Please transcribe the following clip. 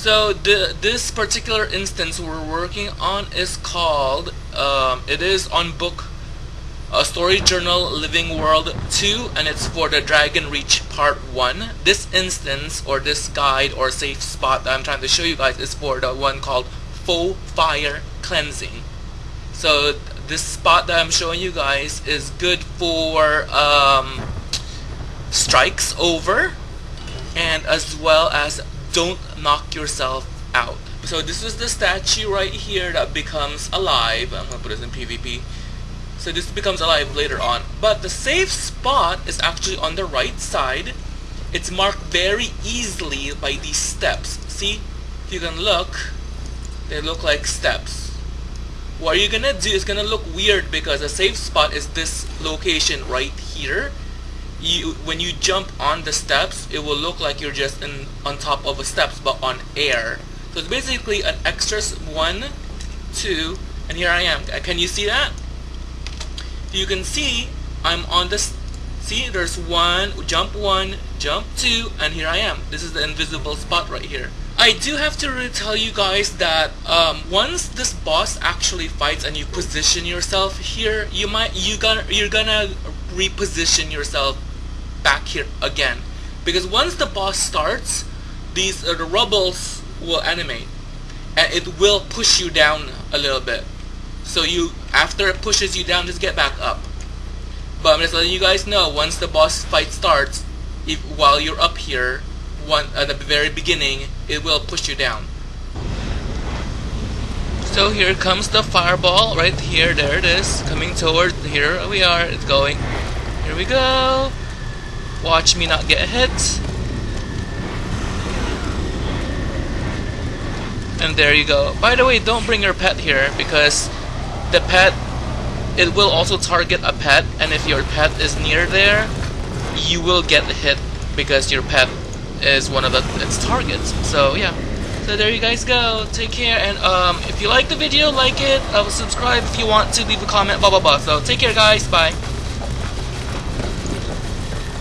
So the this particular instance we're working on is called um, it is on book a story journal living world 2 and it's for the dragon reach part 1 this instance or this guide or safe spot that I'm trying to show you guys is for the one called full fire cleansing. So this spot that I'm showing you guys is good for um, strikes over and as well as don't knock yourself out. So this is the statue right here that becomes alive. I'm gonna put this in PvP. So this becomes alive later on. But the safe spot is actually on the right side. It's marked very easily by these steps. See? If you can look, they look like steps. What you're gonna do is gonna look weird because the safe spot is this location right here you when you jump on the steps it will look like you're just in on top of the steps but on air. So it's basically an extra one two and here I am. Can you see that? You can see I'm on this see there's one jump one jump two and here I am. This is the invisible spot right here. I do have to tell you guys that um, once this boss actually fights and you position yourself here you might you gonna you're gonna reposition yourself back here again. Because once the boss starts these uh, the rubbles will animate. And it will push you down a little bit. So you after it pushes you down just get back up. But I'm just letting you guys know once the boss fight starts if while you're up here one at the very beginning it will push you down. So here comes the fireball right here. There it is. Coming toward here we are. It's going. Here we go Watch me not get hit. And there you go. By the way, don't bring your pet here because the pet, it will also target a pet and if your pet is near there, you will get hit because your pet is one of the, its targets. So yeah. So there you guys go. Take care and um, if you like the video, like it, uh, subscribe if you want to, leave a comment, blah blah blah. So take care guys, bye.